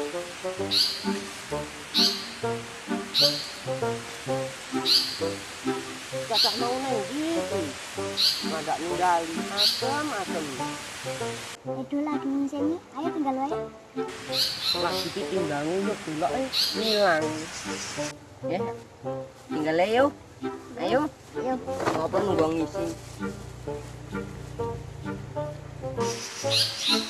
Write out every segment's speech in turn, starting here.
Kakak mau neng gitu. Ada ninggali asam-asam. Edo lagi ngiseni, ayo tinggal wae. Lagi ditimbang yuk dulu eh hilang. Ya. Tinggal ayo. Ayo. Yo, Apa nunggu ngisi? Apa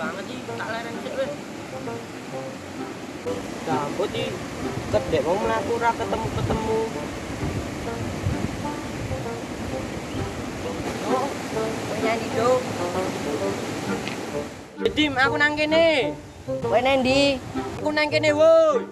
banget sih, tak leren sih weh. Gambut sih, kedek mau melaku ra ketemu-ketemu. Oh, kowe nyanyi dong. Dim, aku nang kene. Kowe nang ndi? Aku nang kene, woi.